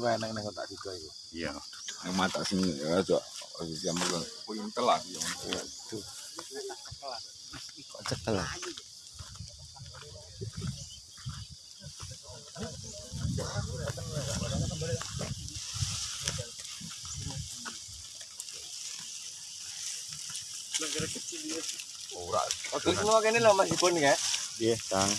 Gue enak nih kotak juga itu. Iya. Yang mata sini ya cok. Yang puing telah yang. Kok cekel lah. Ora. Semua kene lho Mas Ipun ya. Kang.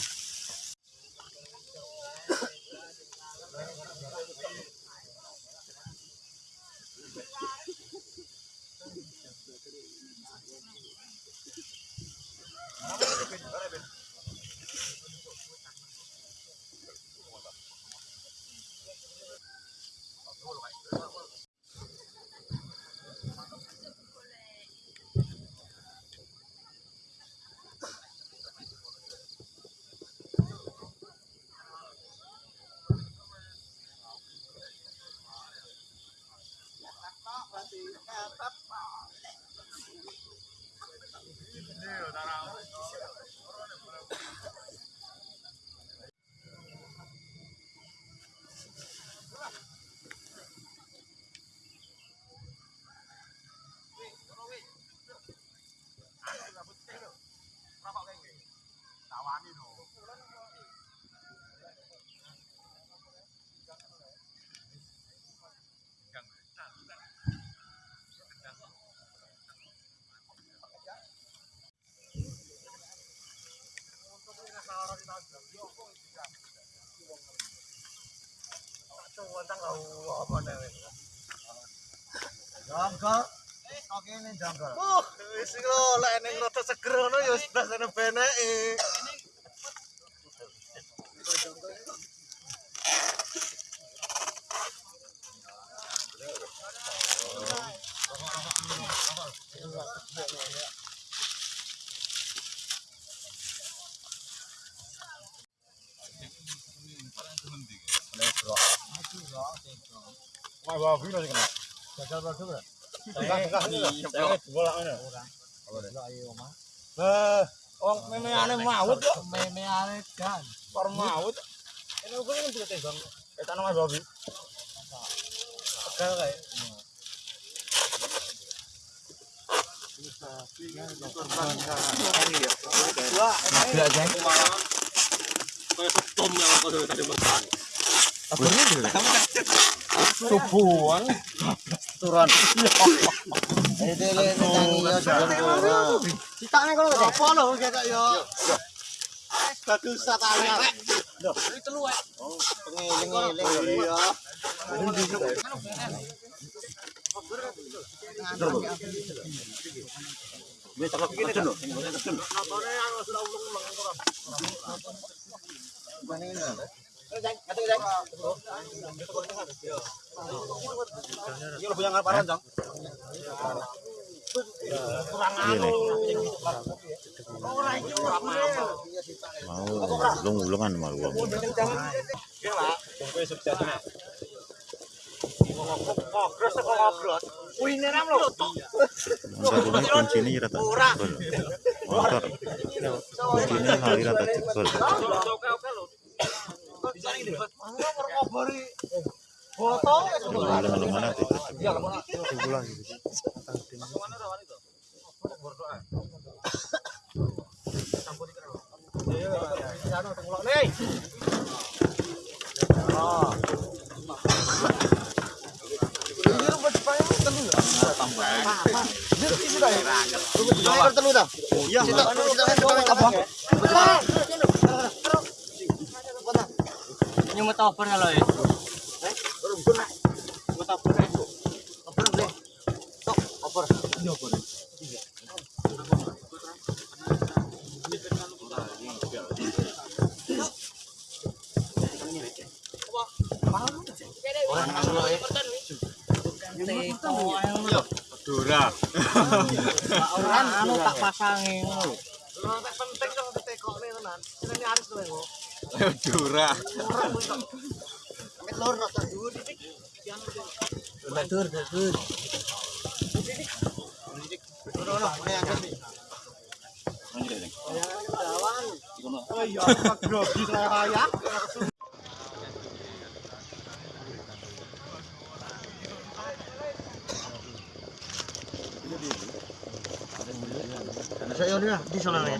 Hãy subscribe cho kênh Ghiền Mì Gõ Để không bỏ lỡ những video hấp dẫn Janggal. Kok kene janggal. Uh, wis lho lek ning rada seger ya wis rasane beneke. Wah, wah, biro sing kena. Gagal produk ora? Tengah-tengah bola ngono. Ora. Apa ayo, Mas. Eh, wong memeane maut kok. Memeane kan. Par maut. Ini ukur ini juga tembang. Eh, tanam Mas Bobi. Tegal kae. Wah, jeng. Subuhan. Turun. Itu yo jalan Citane kok. Apa lho kok yo. Bagus satane. Lho, iki telu ae. Oh, pengeling-eling iya. Wis tak kene lho. Notone anu sudah ulung-ulung ora. Bane ngene. Anu. Mau ulung-ulungan. Ya sukses nek. Ngogros kok kunci ini rata jebol. Motor kunci ini hari rata jebol gitu loh. ngobori. Foto wis ngono. Ya kalau kumpulan gitu. Iya, iya, iya, iya, iya. toper ya lo ya. Eh, rumpun lah. Gue toper ya. Toper deh. Tok. Ini toper. Iya. iya. Orang nang lo ya. Dora. Ora anu tak pasange. Iya. Madura. Lur nonton dulu dik. Di sana ya.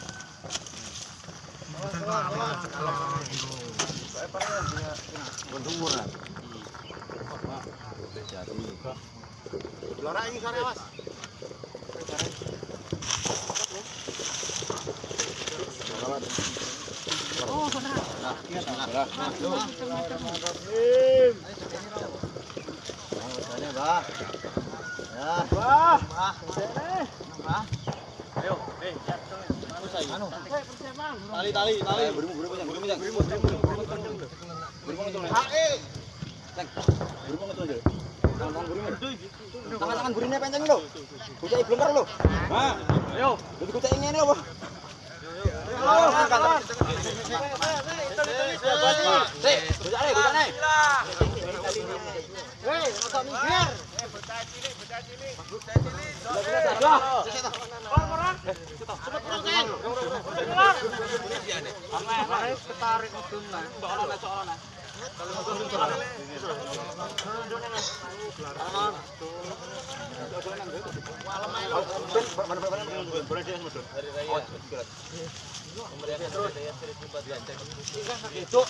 Lora ini sore, Mas. Oh, benar. Nah. Bah. Ya. Bah. Bah. Tali tali tali. Berimu berimu yang berimu berimu berimu berimu. Berimu Berimu berimu. Berimu cilik, bocah cilik. Bocah cilik. Cepet terus, Kang. Ana ketarik mudun, Mas. Mbok ana nek ana. Terus.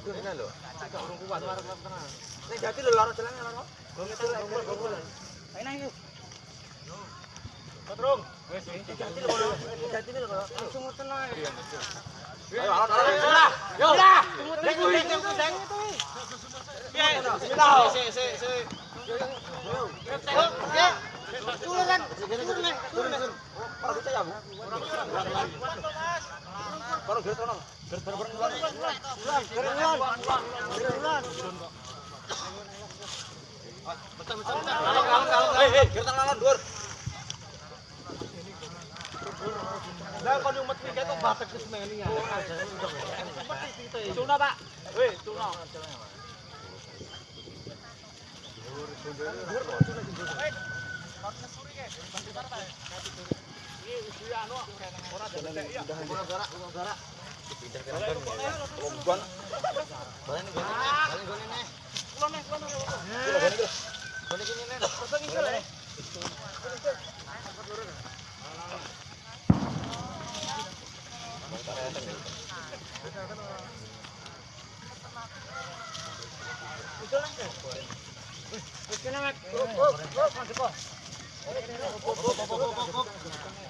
Duh, ini lho. Ya, Pak. Wih, wih, kena mek. Go, go, go, go, go. Go, go, go, go, go.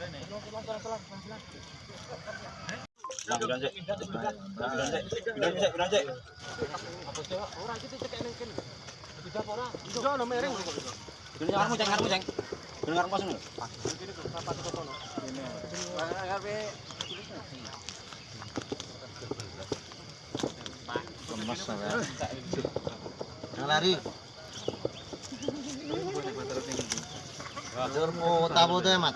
lari. Jur po tabo tuh mat.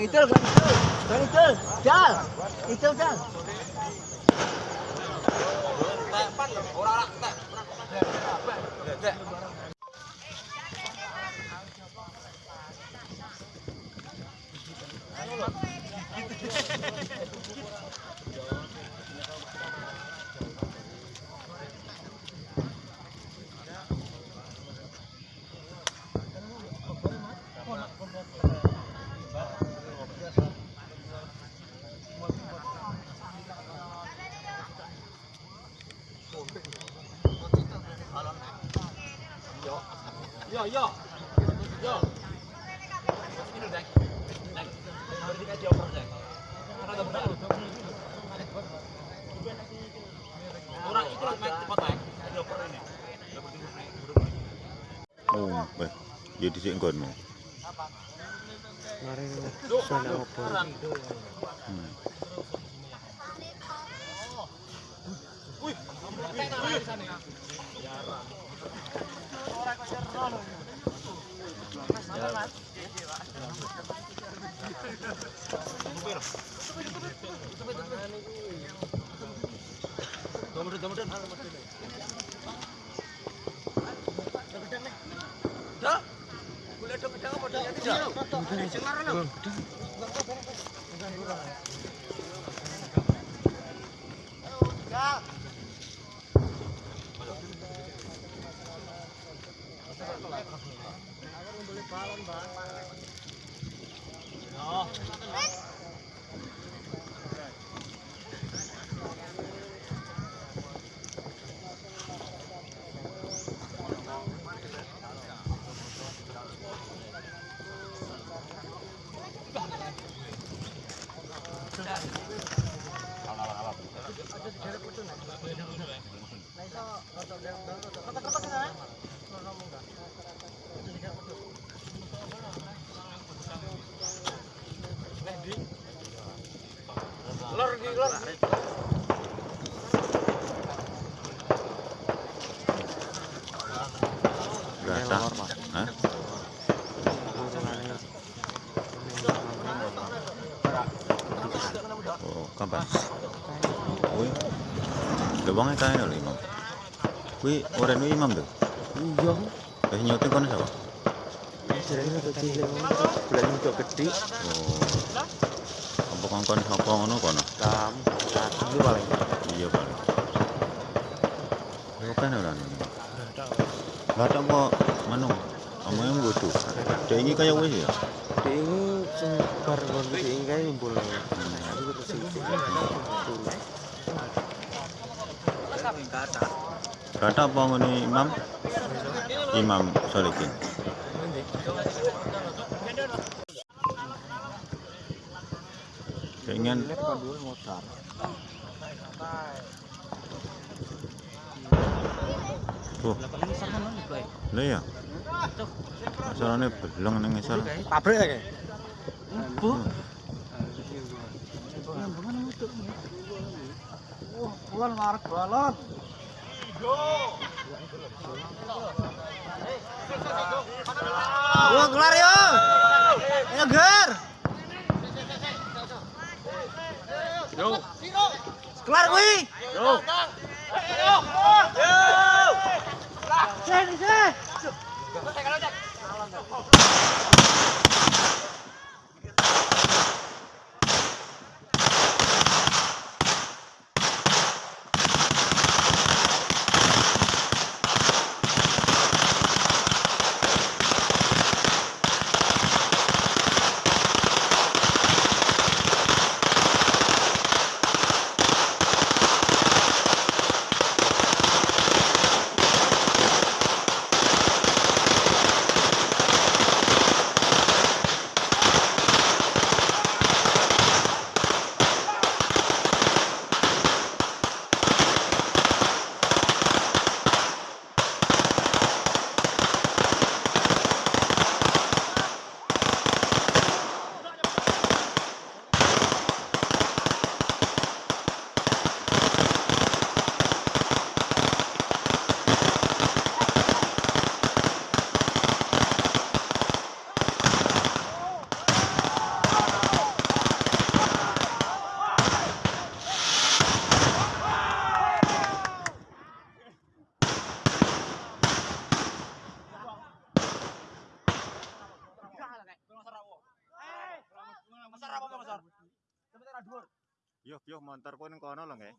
Gang itu, gang itu. Gang itu. Jal. Yo, yo. Yo. Ini udah. Nah, harus dikasih over deh. Karena udah berat. Orang itu lagi main cepat lah. Jadi over ini. Oh, baik. Jadi di sini kan? Mari, sana apa? Wih, wih, wih, balon, Kae lho Imam. Kuwi ora nu Imam tuh. Iya. Wis nyuting kono sapa? Itu cilik. Bulan itu gede. Oh. Apa kongkon sapa ngono kono? Kam. Satu itu paling. Iya paling. Yo kan ora nih. Enggak ada kok manu Omongnya mbodo. Dek iki kaya wis ya. Dek ini sembar kon dek ini kayak ngumpul. Aku terus sing Kata apa ngene Imam? Imam Solikin. Pengen motor. tuh. Lah ya. Masalahnya belum nang ngisor. Pabrik kayak. Bu. Bulan ngarep balon. Wah, kelar yo. Ayo, Ger. Yo. Kelar kuwi. Yo. ntar kowe ning kono lho nggih.